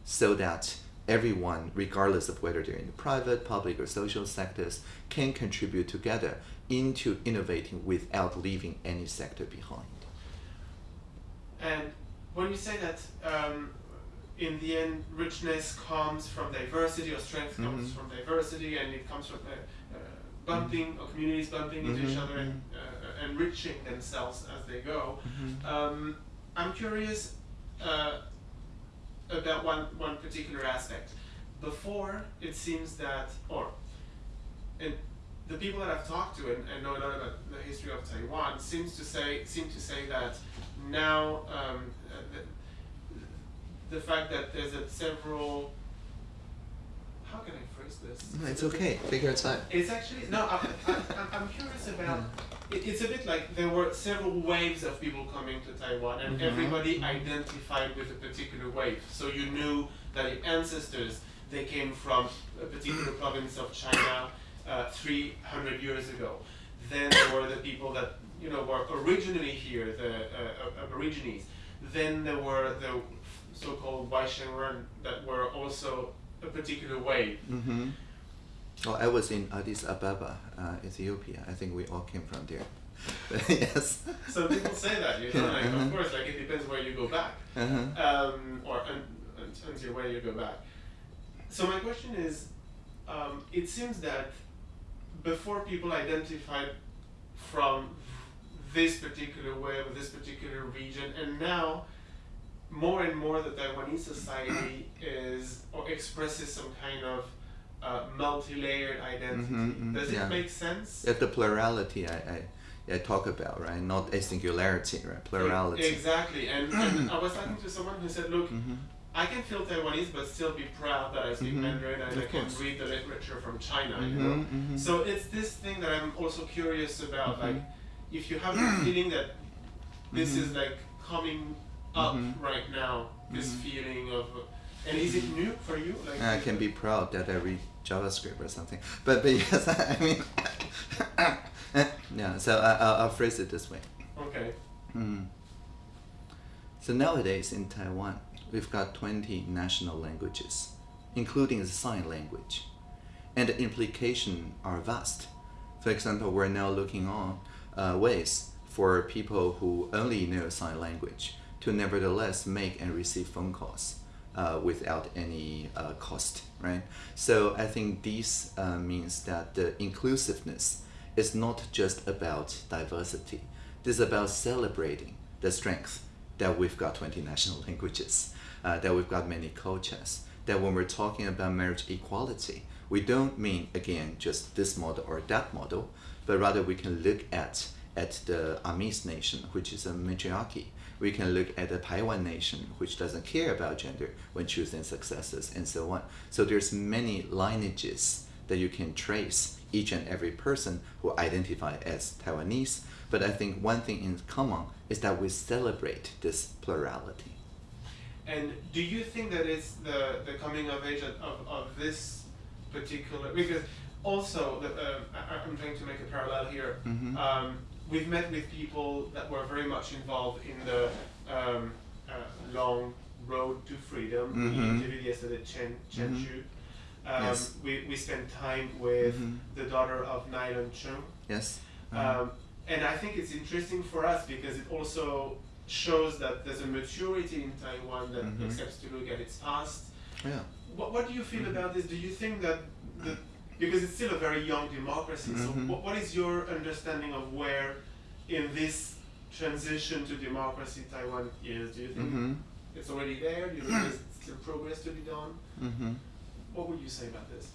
so that everyone, regardless of whether they're in the private, public, or social sectors, can contribute together into innovating without leaving any sector behind.
And when you say that, um, in the end, richness comes from diversity, or strength comes
Mhm.
from diversity, and it comes from uh, uh, bumping, or communities bumping into each
Mhm,
other and uh, enriching themselves as they go.
Mhm.
Um, I'm curious uh, about one, one particular aspect. Before, it seems that, or and the people that I've talked to and, and know a lot about the history of Taiwan seems to say seem to say that now um, uh, the, the fact that there's a several how can I this?
No, it's okay. Figure it out.
It's actually no. I, I'm curious about. It, it's a bit like there were several waves of people coming to Taiwan, and
Mhm.
everybody identified with a particular wave. So you knew that your ancestors they came from a particular province of China uh, 300 years ago. Then there were the people that you know were originally here, the uh, Aborigines. Then there were the so-called Waishengren that were also a particular way.
Mm-hmm. Oh, I was in Addis Ababa, uh, Ethiopia. I think we all came from there. yes.
So people say that, you know, like,
Mhm.
of course, like it depends where you go back,
Uh-huh.
um, or un, un, until where you go back. So my question is, um, it seems that before people identified from this particular way or this particular region, and now more and more the Taiwanese society is or expresses some kind of uh, multi-layered identity.
Mhm, mhm,
Does it
yeah.
make sense?
Yeah, the plurality I, I, I talk about, right? Not a singularity, right? Plurality.
Exactly, and, and I was talking to someone who said, "Look,
Mhm.
I can feel Taiwanese, but still be proud that I speak
Mhm.
Mandarin and
Of
I can
course.
read the literature from China." You know,
Mhm, mhm.
so it's this thing that I'm also curious about. Like, if you have the feeling that this is like coming up
Mhm.
right now, this
Mhm.
feeling of, and is it new for you? Like,
I can be proud that I read JavaScript or something. But but yes, I mean, yeah. So I, I'll, I'll phrase it this way.
Okay.
Mm. So nowadays in Taiwan, we've got 20 national languages, including the sign language. And the implications are vast. For example, we're now looking on uh, ways for people who only know sign language to nevertheless make and receive phone calls uh, without any uh, cost, right? So I think this uh, means that the inclusiveness is not just about diversity. This is about celebrating the strength that we've got 20 national languages, uh, that we've got many cultures, that when we're talking about marriage equality, we don't mean, again, just this model or that model, but rather we can look at, at the Amis nation, which is a matriarchy. We can look at the Paiwan nation, which doesn't care about gender when choosing successors and so on. So there's many lineages that you can trace each and every person who identify as Taiwanese. But I think one thing in common is that we celebrate this plurality.
And do you think that it's the, the coming of age of, of, this particular because also the, um, I, I'm trying to make a parallel here.
Mhm.
Um, we've met with people that were very much involved in the um, uh, long road to freedom. We
Mhm.
interviewed yesterday Chen Chen
Mhm.
Shu. Um,
Yes.
we, we spent time with
Mhm.
the daughter of Nylon Cheng.
Yes? Uh,
Um, and I think it's interesting for us because it also shows that there's a maturity in Taiwan that
Mhm.
accepts to look at its past.
yeah.
What, what do you feel
Mhm.
about this? Do you think that the, because it's still a very young democracy, so
Mhm.
what, what is your understanding of where in this transition to democracy Taiwan is? Do you think
Mm-hmm.
it's already there? Do you think there's still progress to be done?
Mm-hmm.
What would you say about this?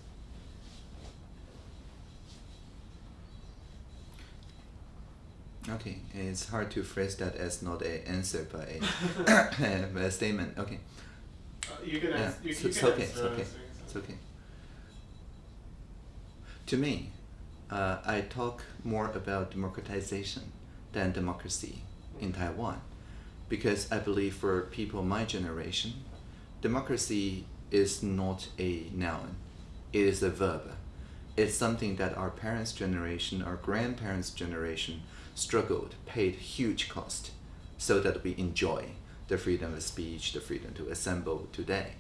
Okay, it's hard to phrase that as not a answer but a, a statement. Okay,
Uh, you can
yeah,
answer. You,
it's,
you
it's
can
okay,
answer.
it's okay,
answer,
it's okay. To me, uh, I talk more about democratization than democracy in Taiwan, because I believe for people my generation, democracy is not a noun; it is a verb. It's something that our parents' generation, our grandparents' generation struggled, paid huge cost, so that we enjoy the freedom of speech, the freedom to assemble today.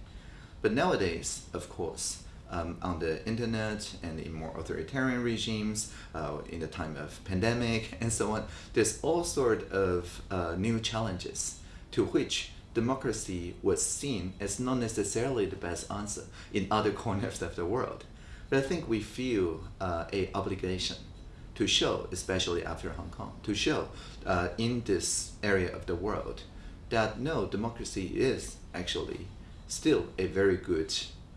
But nowadays, of course, um, on the internet and in more authoritarian regimes, uh, in the time of pandemic and so on, there's all sort of uh, new challenges to which democracy was seen as not necessarily the best answer in other corners of the world. But I think we feel uh, a obligation to show, especially after Hong Kong, to show uh, in this area of the world that no, democracy is actually still a very good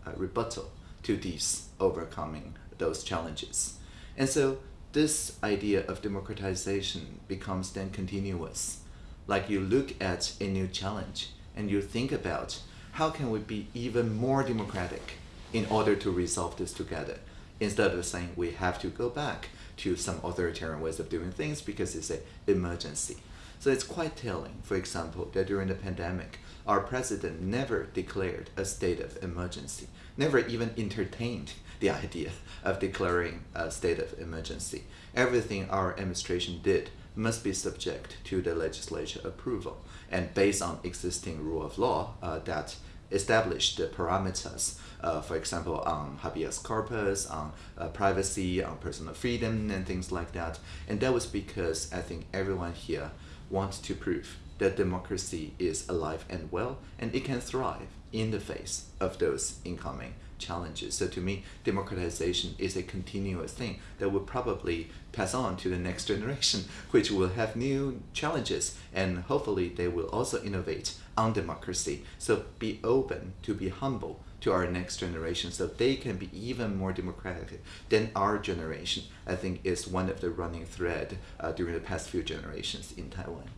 uh, rebuttal to these overcoming those challenges. And so this idea of democratization becomes then continuous. Like you look at a new challenge and you think about how can we be even more democratic in order to resolve this together instead of saying we have to go back to some authoritarian ways of doing things because it's an emergency. So it's quite telling, for example, that during the pandemic, our president never declared a state of emergency, never even entertained the idea of declaring a state of emergency. Everything our administration did must be subject to the legislature approval and based on existing rule of law uh, that establish the parameters, uh, for example, on habeas corpus, on uh, privacy, on personal freedom, and things like that. And that was because I think everyone here wants to prove that democracy is alive and well, and it can thrive in the face of those incoming challenges. So to me, democratization is a continuous thing that will probably pass on to the next generation, which will have new challenges, and hopefully they will also innovate on democracy. So be open to be humble to our next generation so they can be even more democratic than our generation, I think is one of the running thread uh, during the past few generations in Taiwan.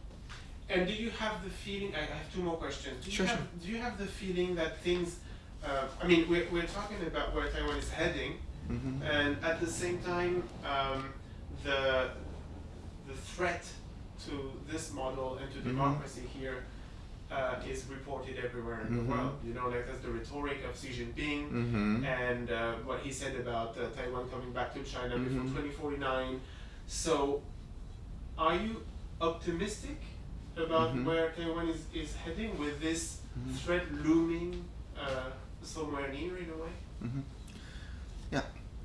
And do you have the feeling? I have two more questions. Do you
Sure,
have
sure.
Do you have the feeling that things? Uh, I mean, we're we're talking about where Taiwan is heading,
Mhm.
and at the same time, um, the the threat to this model and to
Mhm.
democracy here uh, is reported everywhere in
Mhm.
the world. You know, like there's the rhetoric of Xi Jinping
Mhm.
and uh, what he said about uh, Taiwan coming back to China before
Mhm.
2049. So, are you optimistic about
Mhm.
where Taiwan is, is heading with this
Mhm.
threat looming uh, somewhere near in a way?
Mhm. Yeah,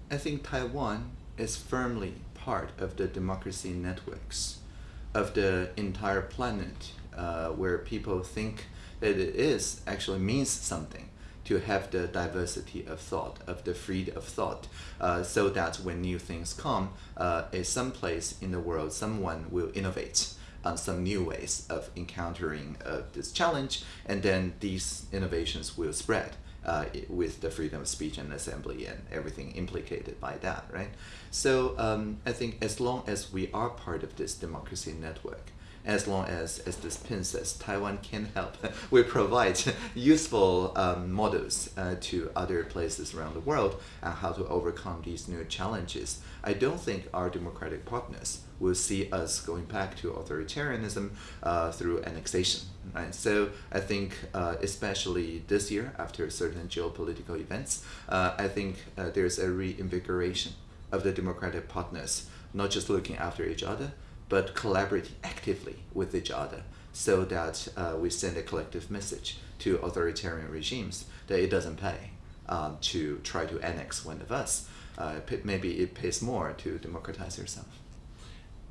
I think Taiwan is firmly part of the democracy networks of the entire planet, uh, where people think that it is actually means something to have the diversity of thought, of the freedom of thought, uh, so that when new things come, uh, at some place in the world, someone will innovate on some new ways of encountering uh, this challenge, and then these innovations will spread uh, with the freedom of speech and assembly and everything implicated by that, right? So um, I think as long as we are part of this democracy network, as long as, as this pin says, Taiwan can help, we provide useful um, models uh, to other places around the world on how to overcome these new challenges. I don't think our democratic partners will see us going back to authoritarianism uh, through annexation. Right? So I think, uh, especially this year, after certain geopolitical events, uh, I think uh, there's a reinvigoration of the democratic partners, not just looking after each other, but collaborating actively with each other so that uh, we send a collective message to authoritarian regimes that it doesn't pay um, to try to annex one of us. Uh, maybe it pays more to democratize yourself.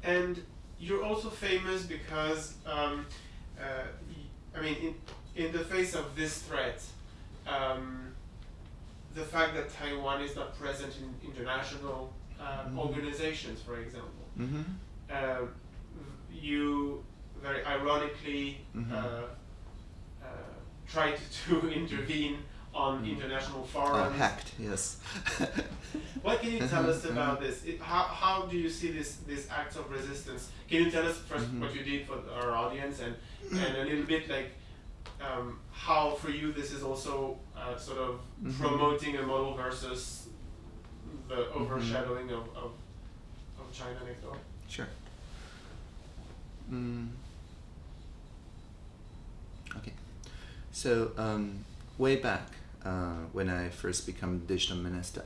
And you're also famous because, um, uh, I mean, in, in the face of this threat, um, the fact that Taiwan is not present in international uh,
Mhm.
organizations, for example,
Mm-hmm.
uh, you very ironically uh, uh, tried to intervene on
Mm.
international
Uh,
forums.
hacked, yes.
What can you tell us
Mhm,
about this? It, how, how do you see this this acts of resistance? Can you tell us 1st
Mhm.
what you did for our audience and and a little bit like um, how for you this is also uh, sort of
Mhm.
promoting a model versus the overshadowing of, of, of China next door?
Sure. Mm. Okay. So um, way back uh, when I first become digital minister,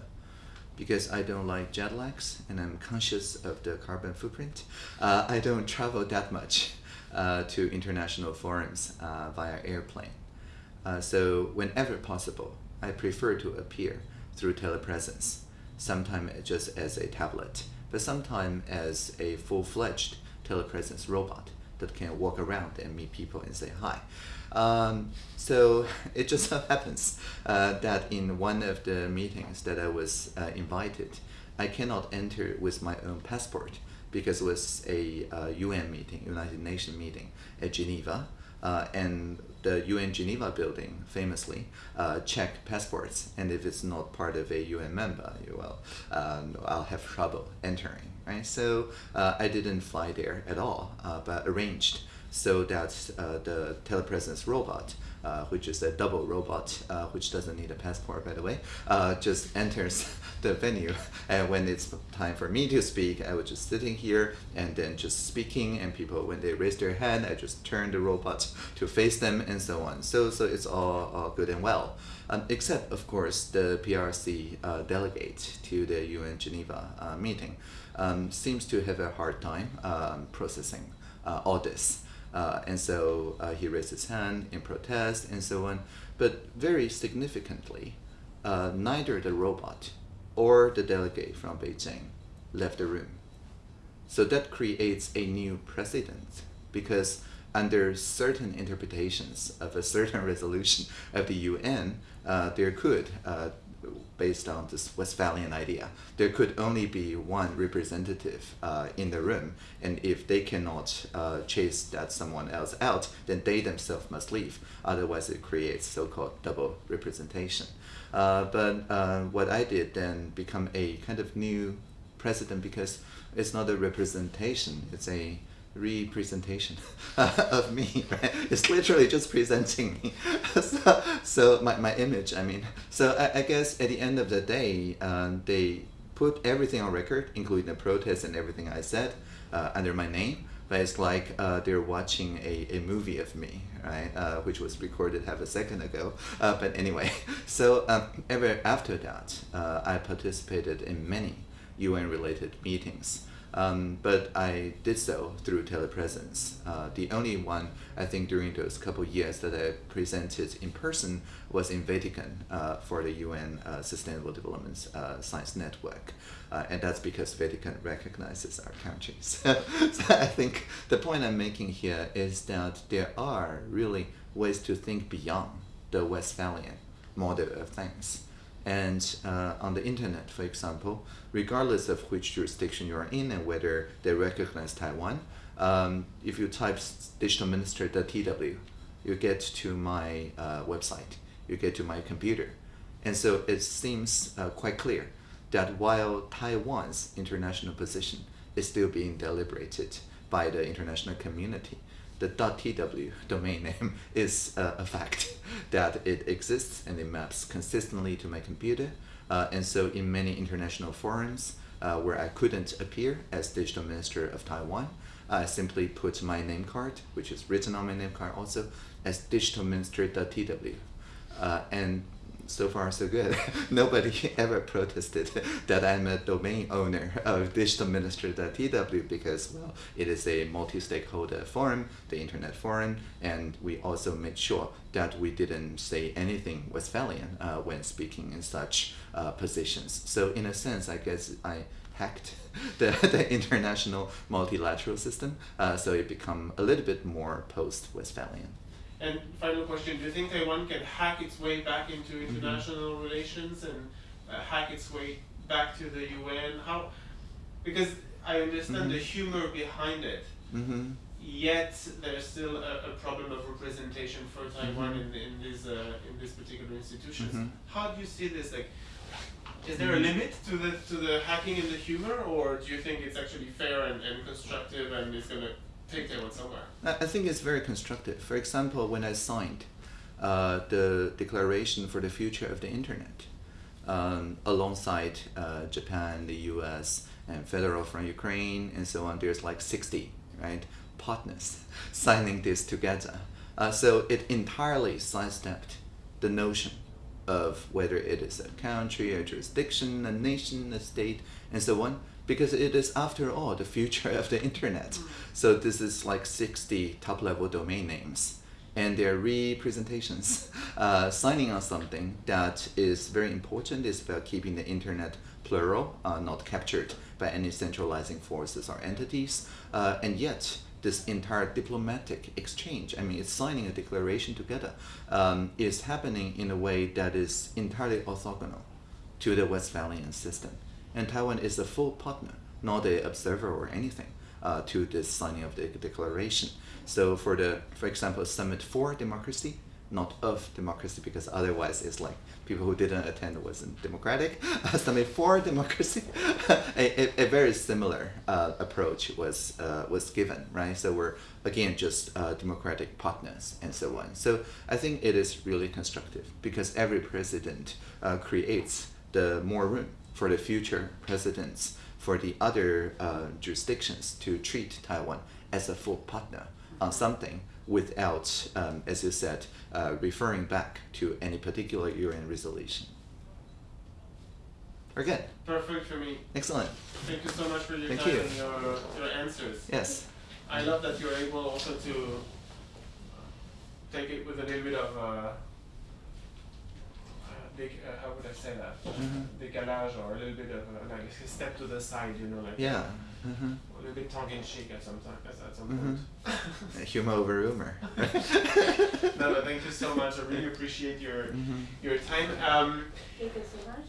because I don't like jet lags and I'm conscious of the carbon footprint, uh, I don't travel that much uh, to international forums uh, via airplane. Uh, so whenever possible, I prefer to appear through telepresence, sometimes just as a tablet, but sometimes as a full-fledged telepresence robot that can walk around and meet people and say hi. Um, so it just so happens uh, that in one of the meetings that I was uh, invited, I cannot enter with my own passport because it was a uh, UN meeting, United Nations meeting at Geneva, uh, and the UN Geneva building famously uh, check passports, and if it's not part of a UN member, will, um, I'll have trouble entering. Right, so uh, I didn't fly there at all, but arranged so that uh, the telepresence robot, uh, which is a double robot, uh, which doesn't need a passport, by the way, uh, just enters the venue. And when it's time for me to speak, I was just sitting here and then just speaking. And people, when they raise their hand, I just turn the robot to face them and so on. So, so it's all, all good and well. Um, except, of course, the PRC uh, delegate to the UN Geneva uh, meeting um, seems to have a hard time um, processing all this. Uh, and so uh, he raised his hand in protest and so on. But very significantly, uh, neither the robot or the delegate from Beijing left the room. So that creates a new precedent because under certain interpretations of a certain resolution of the UN, uh, there could uh, based on this Westphalian idea. There could only be one representative uh, in the room, and if they cannot uh, chase that someone else out, then they themselves must leave. Otherwise, it creates so-called double representation. Uh, but uh, what I did then become a kind of new president because it's not a representation; it's a representation of me, right? It's literally just presenting me. so, so my, my image, I mean. So I, I guess at the end of the day, um, they put everything on record, including the protest and everything I said, uh, under my name. But it's like uh, they're watching a, a movie of me, right? Uh, which was recorded half a second ago. Uh, but anyway, so um, ever after that, uh, I participated in many UN-related meetings. Um, but I did so through telepresence. Uh, the only one I think during those couple years that I presented in person was in Vatican uh, for the UN uh, Sustainable Development uh, Science Network. Uh, and that's because Vatican recognizes our countries. so I think the point I'm making here is that there are really ways to think beyond the Westphalian model of things. And uh, on the internet, for example, regardless of which jurisdiction you are in and whether they recognize Taiwan, um, if you type digitalminister.tw, you get to my uh, website, you get to my computer. And so it seems uh, quite clear that while Taiwan's international position is still being deliberated by the international community, the .tw domain name is uh, a fact that it exists and it maps consistently to my computer. Uh, and so in many international forums uh, where I couldn't appear as digital minister of Taiwan, I simply put my name card, which is written on my name card also, as digitalminister.tw. Uh, and so far so good. Nobody ever protested that I'm a domain owner of digitalminister.tw because, well, it is a multi-stakeholder forum, the internet forum, and we also made sure that we didn't say anything Westphalian uh, when speaking in such uh, positions. So in a sense, I guess I hacked the, the international multilateral system, uh, so it become a little bit more post-Westphalian.
And final question, do you think Taiwan can hack its way back into
Mm-hmm.
international mm -hmm. relations and uh, hack its way back to the UN? How, because I understand mm -hmm. the humor behind it,
mm -hmm.
yet there's still a, a, problem of representation for Taiwan
Mm-hmm.
in, in, these, uh, in these particular institutions.
Mhm.
How do you see this? Like, is there a limit to the to the hacking and the humor, or do you think it's actually fair and, and constructive and it's gonna take Taiwan somewhere?
I I think it's very constructive. For example, when I signed uh, the Declaration for the Future of the Internet, um, alongside uh, Japan, the U.S., and Fedorov from Ukraine, and so on, there's like 60 right partners signing this together. Uh, so it entirely sidestepped the notion of whether it is a country, a jurisdiction, a nation, a state, and so on, because it is, after all, the future of the internet. So this is like 60 top-level domain names, and their representations uh, signing on something that is very important is about keeping the internet plural, uh, not captured by any centralizing forces or entities, uh, and yet this entire diplomatic exchange, I mean, it's signing a declaration together, um, is happening in a way that is entirely orthogonal to the Westphalian system. And Taiwan is a full partner, not an observer or anything, uh, to this signing of the declaration. So for the, for example, Summit for Democracy, not of democracy, because otherwise it's like people who didn't attend wasn't democratic. Summit for Democracy, a, a, a, very similar uh, approach was uh, was given, right? So we're again just uh, democratic partners and so on. So I think it is really constructive because every president uh, creates the more room for the future presidents for the other uh, jurisdictions to treat Taiwan as a full partner on something without, um, as you said, uh, referring back to any particular UN resolution. Very good.
Perfect for me.
Excellent.
Thank you so much for your
Thank
time
you.
and your, your answers.
Yes.
I love that you're able also to take it with a little bit of uh, big, uh, how would I say that?
Mhm.
Décalage or a little bit of uh, like a step to the side, you know, like
Yeah. hmm
a little bit tongue in cheek at some time, at some
Mhm.
point.
Humor over rumor.
no, no, thank you so much. I really appreciate your
Mhm.
your time. Um,
Thank you so much.